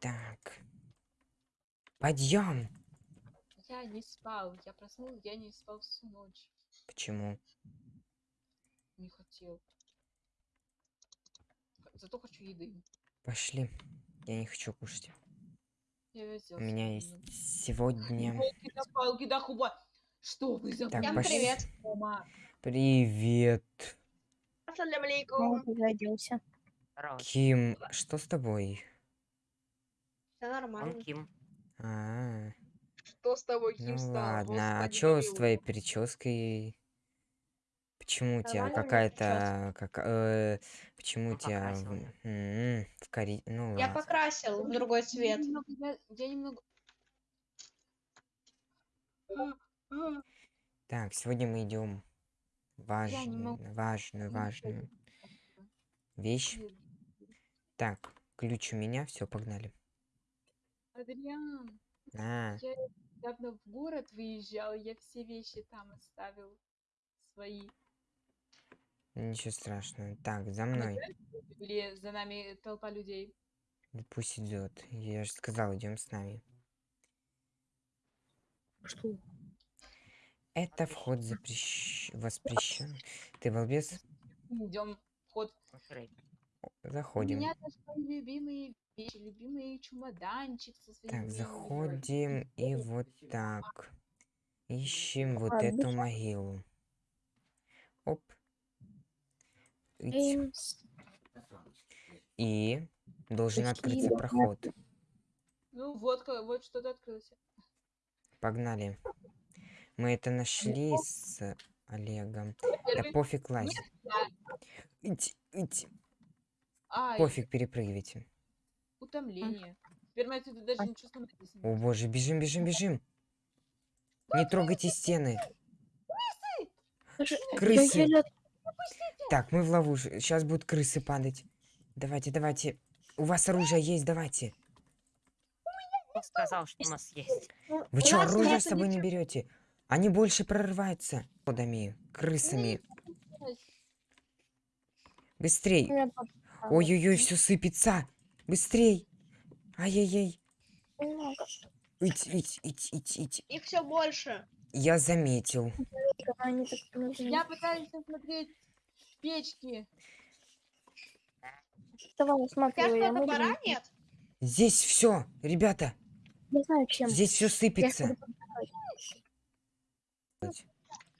Так. Подъем. Я не спал. Я проснулся, я не спал всю ночь. Почему? Не хотел. Зато хочу еды. Пошли. Я не хочу кушать. У меня есть сегодня... Ёлки да палки да хуба. Что вы за Так, Всем пошли. привет. Дома? Привет. Ассаляму алейкум. Ким, что с тобой? Все нормально. Он Ким. А, Что с тобой, ну Ким, стало? ладно. А чё с твоей прической? Почему у тебя у какая-то... Как, э, почему у Он тебя в, м, кори... Ну Я ладно. покрасил в другой цвет. Я немного... Я, я немного... Так, сегодня мы идем важную, могу. важную, важную вещь. Так, ключ у меня, все, погнали. Адриан, А, я недавно в город выезжал, я все вещи там оставил. Свои. ничего страшного. Так, за мной. Или за нами толпа людей. Да Пусть идет. Я же сказал, идем с нами. Что? Это вход запрещ... воспрещен. Ты балбес? Идем вход. Смотри. У Заходим. меня даже свои любимые вещи, любимый чемоданчик со своими Так, заходим и вот так. Ищем вот А, эту могилу. Оп. Ить. Эймс. И должен открыться проход. Ну вот, вот что-то открылось. Погнали. Мы это нашли с Олегом. Да пофиг лазь. Ить, ить. Ай, Пофиг, перепрыгивайте. утомление. Теперь мы отсюда даже ничего сломать не О сможем. боже, бежим, бежим, бежим. Не трогайте стены. Крысы. Так, мы в ловушке. Сейчас будут крысы падать. Давайте, давайте. У вас оружие есть, давайте. Он сказал, что у нас есть. ну, Вы что, оружие с собой не берете? Они больше прорываются подами, крысами. Быстрей. Ой-ой-ой, все сыпется. Быстрей. Ай-яй-яй. Немного. Ить, ить, ить, ить, ить. Их все больше. Я заметил. Я пытаюсь смотреть печки. Давай, смотри, Сейчас я топора буду- нет? Здесь все, ребята. Не знаю, чем. Здесь все сыпется.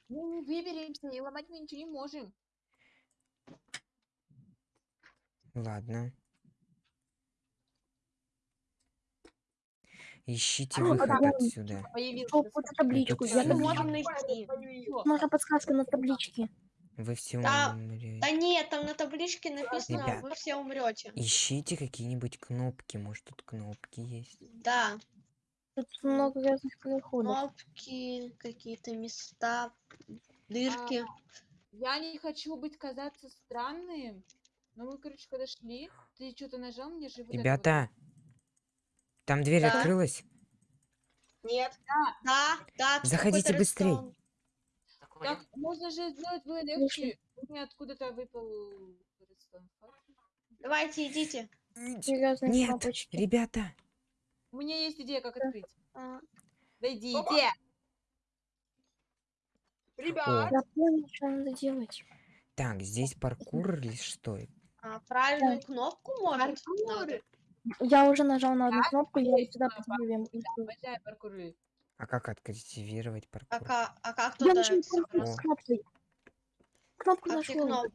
Мы не выберемся, и ломать мы ничего не можем. Ладно. Ищите А, выход подъем. отсюда. Что, вот табличку. Я Мы можем найти. Можно подсказка на табличке. Вы все Да, умрете. Да нет, там на табличке написано, Ребят. вы все умрете. Ищите какие-нибудь кнопки. Может, тут кнопки есть. Да, Тут много разных переходов. кнопки, какие-то места, дырки. Я не хочу быть казаться странным. Но мы, короче, подошли. Ты что-то нажал мне же вот это вот. Ребята, там дверь Да. открылась. Нет. Да, да. тут Заходите. Такой, Так, можно же сделать было легче. У меня откуда-то выпал. Давайте, идите. Серьезные Нет, кнопочки. ребята. У меня есть идея, как открыть. А, Да идите. О, Я понял, что надо делать. так, здесь паркур или что? А, правильную кнопку может Паркур. надо? Я уже нажал на одну Так, кнопку, я сюда подвигаю. А как активировать А, паркур? а как Я туда? нашел кнопку О. с кнопкой. Кнопку Как нашел. кноп-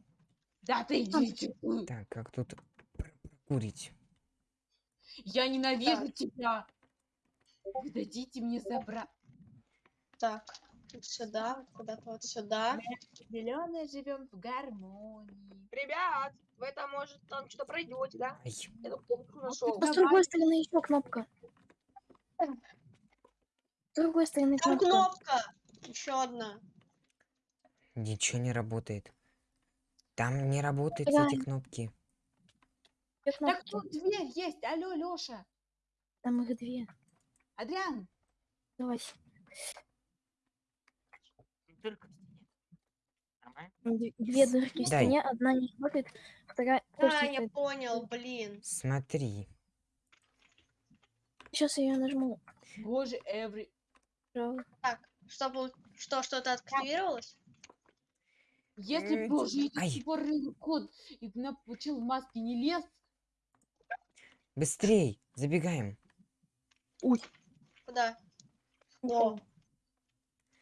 Да ты идите. Так, как тут прокурить? Я ненавижу тебя. Вы дадите мне забрать. Так, вот сюда, вот куда-то вот сюда. Зеленые живем в гармонии. Ребят, вы там, может, там что-то пройдете, да? Ай, Я тут нашел. А с другой стороны еще кнопка. С другой стороны Там кнопка. кнопка! Еще одна. ничего не работает. Там не работают эти Реально. кнопки. Две Так кнопки. тут дверь есть. Алло, Лёша. Там их две. Адриан. Давай. Дырка в стене. Нормально? Две дырки в Дай. стене, одна не работает, вторая А, тоже я понял, блин. Смотри. Сейчас я нажму. Боже, every... Так, что, был- что, что-то активировалось? Если уже эти ай. тупорылый кот и на получил в маске не лез, Быстрей, забегаем. Куда? О,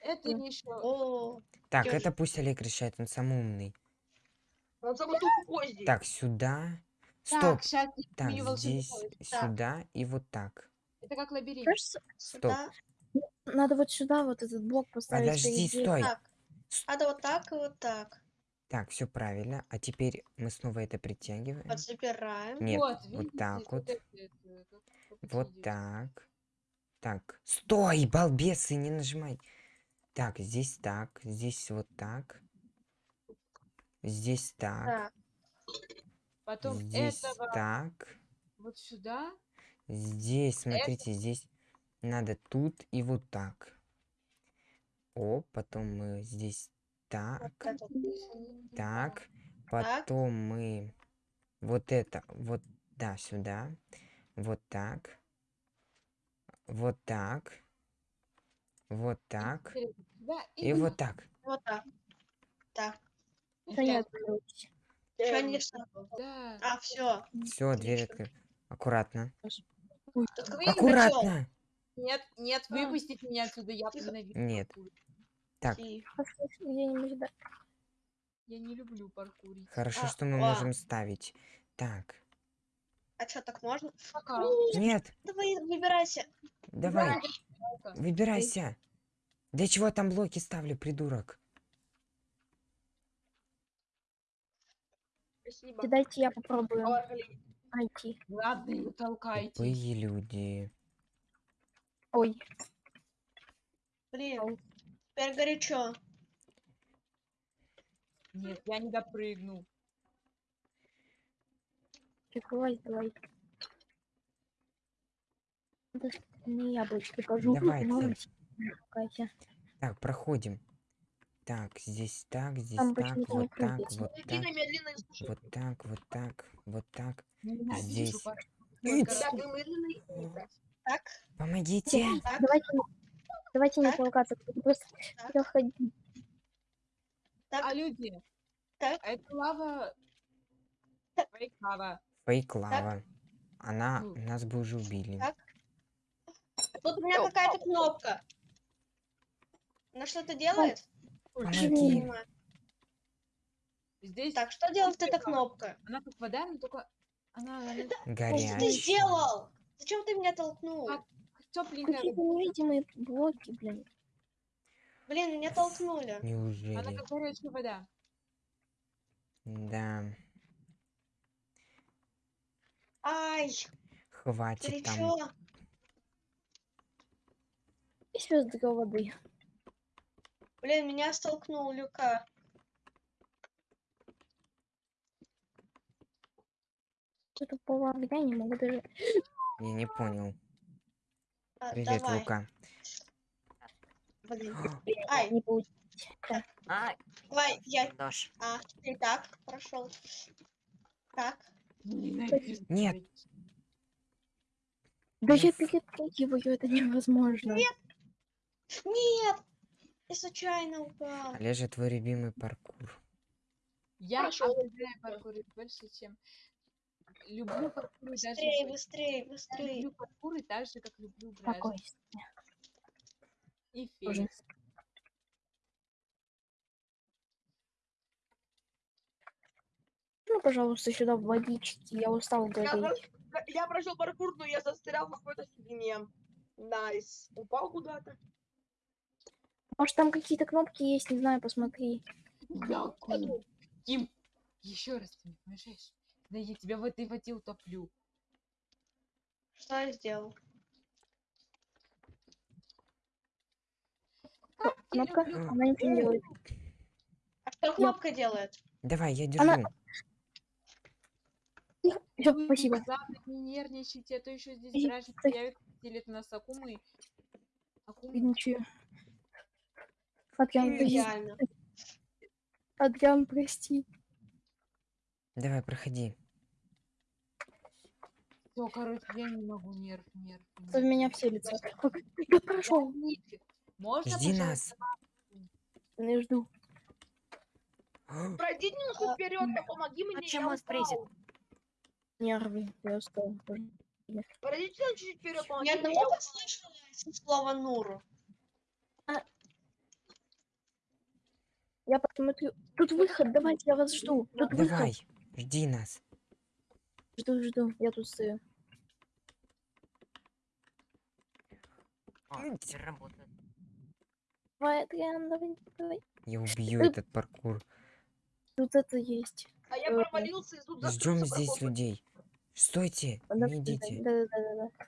это еще... о, Так, это пусть Олег решает, он самый умный. Он самый тупой здесь. Так, сюда. Стоп. Так, здесь. Так. сюда и вот так. Это как лабиринт. Сюда. надо вот сюда вот этот блок поставить. по Подожди, стой. Так, надо вот так и вот так. Так, все правильно. А теперь мы снова это притягиваем. Вот забираем. Нет, вот, вот видите, так вот. это, это, как- как это Вот так. Так, стой, балбесы, не нажимай. Так, здесь так, здесь вот так. Здесь так, Так, Потом здесь этого так. вот сюда. Здесь, смотрите, здесь надо тут и вот так. О, потом мы здесь так, вот это. так. Потом мы вот это, вот, да, сюда. Вот так. Вот так. Вот так. теперь сюда И вот так. Вот так. Так. Да. Что не Да. А, все. Все, дверь открыта. Аккуратно. Аккуратно! Нет, нет, А. выпустите меня отсюда, я ненавижу Нет. Так, да. Я не люблю паркурить. хорошо, А, что мы а. можем ставить. Так. А что, так можно? Пока. Нет, Давай, выбирайся. давай, выбирайся. Для чего я там блоки ставлю, придурок? Спасибо. Дайте я попробую найти. Ладно, толкайте. Тупые люди. Ой, Блин. Теперь горячо. Нет, я не допрыгну. Давай. Это ж не яблочко, покажу. Давайте. Давайте. Катя. Так, проходим. Так, здесь так, здесь Там так, вот так, вот так, вот так, вот так, вот так. Здесь. Так, Помогите! Давайте, давайте не толкаться, просто проходи. так. А люди, Так. это лава... Лава. Фейк лава. Она нас бы уже убили. Так. Тут у меня какая-то кнопка. Она что-то делает? Понимаю. Здесь Так, что делает эта кнопка? она как вода, но только она, она Что ты Горячая. сделал? Зачем ты меня толкнул? Тепленькая. Какие-то невидимые блоки, блин. Блин, меня толкнули. Она Неужели? как горячая вода. Да. Ай, Хватит там. горячо. И звезды воды. Блин, меня столкнул Люка. Что-то по огня не могу даже. Я не понял. А, Привет, давай. Лука. Ай, Не получилось. А, давай, я... Дош. А, ты так прошел. Так. Ненавижу. Нет. Да я перепрыгиваю, это невозможно. Нет! Я случайно упал. Олежа, твой любимый паркур. Я Прошёл. обожаю паркурить больше, чем... Люблю даже... Быстрее, больше. быстрее, Я быстрее. люблю паркурить так же, как люблю Спокойствие. и феникс. Ну, пожалуйста, сюда в водички. Я устал Я, гореть. про- я прошел паркур, но я застрял в какой-то фигне. Nice. Упал куда-то. Может, там какие-то кнопки есть, не знаю, посмотри. Я ку- Ким, еще раз ты не помешаешь. Да я тебя в этой воде утоплю. Что я сделал? Я Кнопка, она ничего не делает. А что кнопка делает? Давай, я держу. Она- Все, Вы, спасибо. Главное, не нервничайте, а то еще здесь ты- появится, делит нас акумы. Акумы. Ничего. Адриан, прости. Идеально. Адриан, прости. Давай, проходи. Все, короче, я не могу, нерв, нерв. В меня вселится. Я прошел. Можно, Жди пожалуйста, нас. Не жду. Пройди немножко вперед, да помоги мне. чем я вас призит? Нервы. Я устал. Пройдите чуть вперед, помоги Я одного слышала слово Нуру. Я посмотрю. Тут выход, давайте, я вас жду. Тут выход. Давай, жди нас. Жду, жду. Я тут стою. О, работает. Давай, Адриан, давай, давай. Я убью этот паркур. Тут это есть. А я Э, провалился, и тут Ждем здесь проход. людей. Стойте, Да, не идите. Да, да, да, да, да.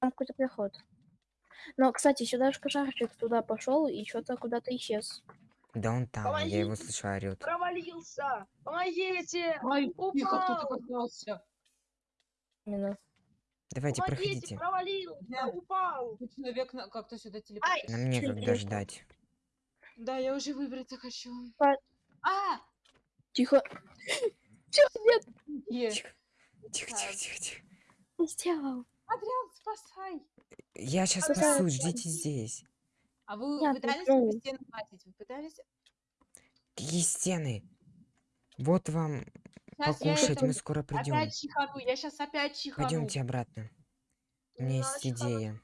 Там какой-то проход. Но, кстати, сюда же пожарчик туда пошел и что-то куда-то исчез. Да он там, я его Помогите. слышу, орет. Провалился. Помогите. Ай, тихо, кто Упал. так остался? Именно. Давайте, Помогите, проходите. провалился, Да. упал. Человек на- как-то сюда телепортировался. Нам некогда ждать. Да, я уже выбраться хочу. Па- А! Тихо. Чё, нет, Е. Тихо, тихо, тихо, тихо, тихо. не сделал. Адриан, спасай! Я сейчас Спасай, спасу, ждите здесь. А вы Я пытались ну. стену хватить? Вы пытались? Какие стены? Вот вам Сейчас покушать, это мы скоро придем. опять чихану. Я сейчас опять чихану. Пойдемте обратно. У меня есть Значит, она- идея.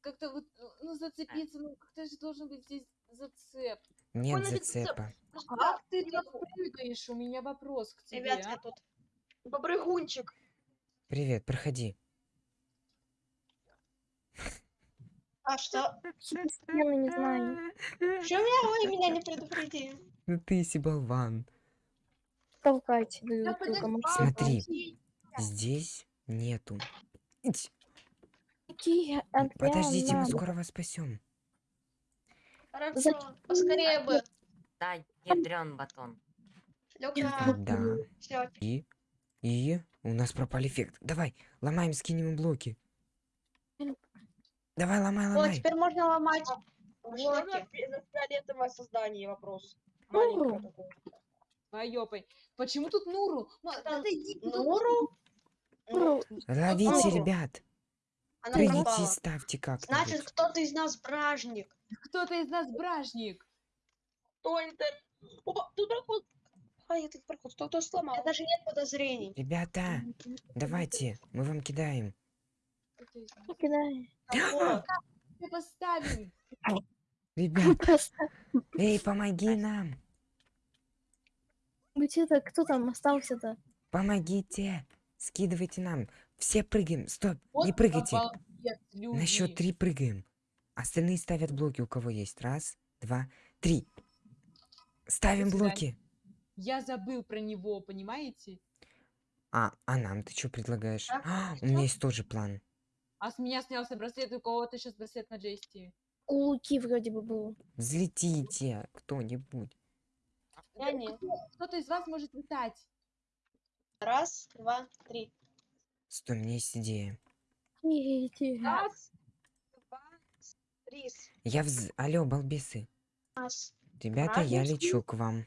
Как-то вот, ну, зацепиться, ну, как-то же должен быть здесь зацеп. Нет зацепа. Как ты прыгаешь? У меня вопрос к тебе, Ребят, а? я тут. Попрыгунчик. Привет, проходи. А что? Я не знаю. Что меня, вы меня не предупредили? Ну ты си болван. Толкайте Да. Смотри. Здесь нету. Какие Подождите, мы скоро вас спасем. Хорошо. Поскорее бы. Дай ядрен батон. Люка. Да. Все. И? И? У нас пропал эффект. Давай, ломаем, скинем блоки. Давай, ломай, Вот, ломай. теперь можно ломать Что за блоки. за фиолетовое создание вопрос? Маленькое такое. Почему тут Нуру? Отойди. Нуру? Ну, Ловите, ребят. Она Прыгните и пропала. ставьте Значит, кто-то из нас бражник. Кто-то из нас бражник. Кто это? Опа, тут проход. А, этот проход кто-то У сломал. меня даже нет подозрений. Ребята, давайте, мы вам кидаем. Кто-то не. Мы поставим. Ребят, Просто. эй, помоги нам. Где это? Кто там остался-то? Помогите. Скидывайте нам. Все прыгаем. Стоп, не Вот прыгайте. обалдеть, люди. На счет три прыгаем. Остальные ставят блоки, у кого есть. Раз, два, три. Ставим блоки. Я забыл про него, понимаете? А, а нам ты что предлагаешь? Так, А, у меня есть тоже план. А с меня снялся браслет, у кого-то сейчас браслет на Джести. У Луки вроде бы был. Взлетите кто-нибудь. Я не. Кто-то из вас может летать. Раз, два, три. Стой, у меня есть идея. Раз, два, три. Я вз... Алло, балбесы. Раз. Ребята, я Правильно, лечу к вам.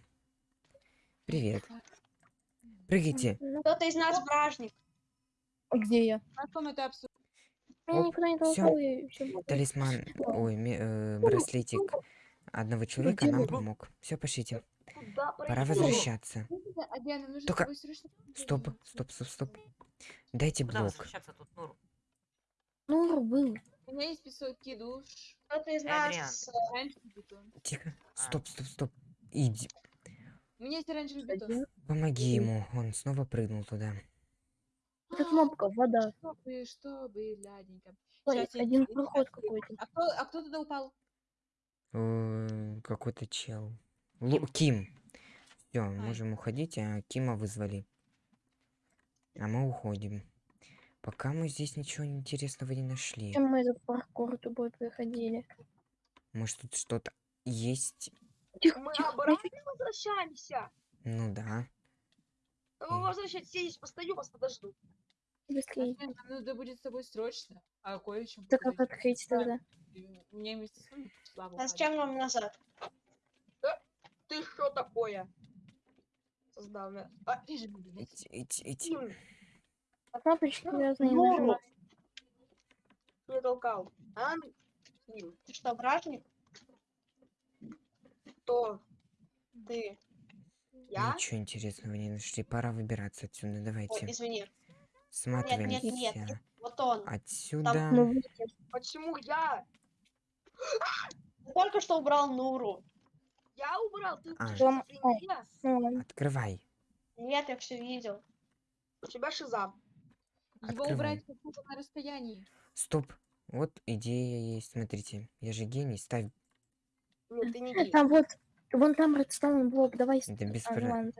Привет. Прыгайте. Ну, Кто-то из нас бражник. а где я? Потом это обсудим. Я никуда не всё Талисман, ой, э, браслетик одного человека нам помог. Все, пошлите. Пора возвращаться. А Только-. Стоп, стоп, стоп, стоп. Дайте блок. возвращаться тут, Нуру? Ну, был. У меня есть песоки душ. Кто-то из Адриан. нас... э. Тихо. А. Стоп, стоп, стоп. Иди. У меня есть оранжевый бетон. Помоги ему. Он снова прыгнул туда. Это кнопка, вода. Чтобы, чтобы, ладненько. Ой, один проход какой-то. А кто, а кто туда упал? Э, Какой-то чел. Лу- Ким. Все, можем уходить, а Кима вызвали. А мы уходим. Пока мы здесь ничего интересного не нашли. Чем мы этот паркур тупой проходили? Может тут что-то есть? Тихо, Мы тихо, обратно возвращаемся. Ну да. Ну, Мгм. возвращайтесь, я здесь постою, вас подожду. быстрее. Блин, Нам надо будет с тобой срочно. А кое-чем Да как открыть тогда? Меня вместе с вами слава. А зачем нам назад? Ты что такое? Создал. А, Ить, ить, ить. Ким, А разные Нуру, нажимать. Не толкал. А? Ты что, вражник? Кто? Ты. Я? Ничего интересного не нашли. Пора выбираться отсюда. Ой, Давайте. извини. нет, Сматываемся нет. Вот он. отсюда. Ну, видите, Почему я? Только что убрал Нуру. Я убрал, ты А. что. Открывай. Нет, я все видел. У тебя шиза. Его убрать на расстоянии. Стоп. Вот идея есть. Смотрите. Я же гений. Ставь. Нет, ты не гей. Там вот, вон там редстоун блок, давай. Да без про-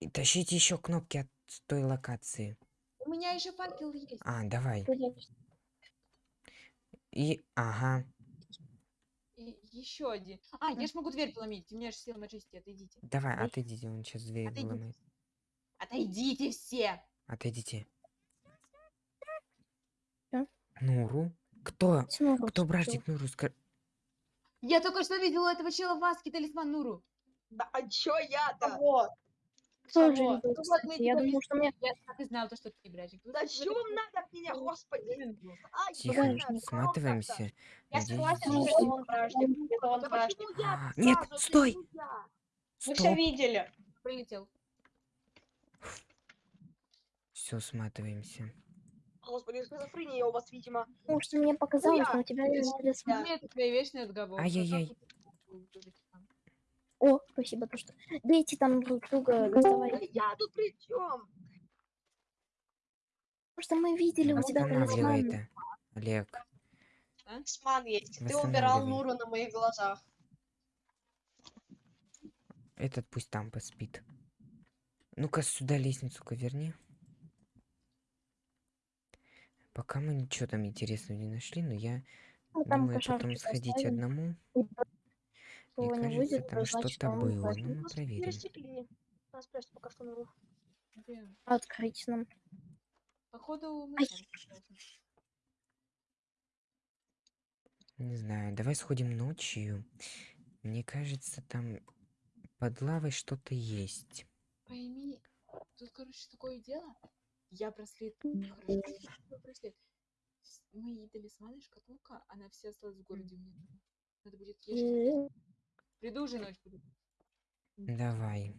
И тащите еще кнопки от той локации. У меня еще факел есть. А, давай. И, ага. И еще один. А, я ж могу дверь поломить. У меня же сила мажести. Отойдите. Давай, Ой. отойдите. Он сейчас дверь Отойдите. выломает. Отойдите все. Отойдите. Чё? Нуру? Кто? Снова Кто братик Нуру? Ска- Я только что видела этого чела в маске талисман Нуру. Да а чё я-то? Кого? Кто же Кого? видел, Ну вот, Я думал, что мне... Я так и знал, то, что ты вот это вам надо от меня, господи? Ай, Тихо, сматываемся. Я согласен, что он вражник. Это он? А, Нет, стой! Мы все видели. Прилетел. Все, сматываемся. Господи, шизофрения у вас, видимо. Что мне показалось, но у тебя есть это твои вечные отговорки. Ай-яй-яй. Там? О, спасибо, то что... Дайте там друг друга, доставай. Да Я тут при чем? Потому что мы видели у тебя Восстанавливай талисман. Олег. Талисман есть. Ты убирал Нуру на моих глазах. Этот пусть там поспит. Ну-ка сюда лестницу-ка верни. Пока мы ничего там интересного не нашли, но я Ну, там думаю потом сходить оставим. одному. Мне не кажется, выйдет, там что-то было. Ну, мы проверим. Нас пока что на Где? Открыть нам. Походу мы. Не знаю, давай сходим ночью. Мне кажется, там под лавой что-то есть. Пойми, тут, короче, такое дело. Я браслет... Хорошо, браслет. С- Мои талисманы, шкатулка, она вся осталась в городе дома. Надо будет ехать. Э, Приду уже ночь буду. Давай.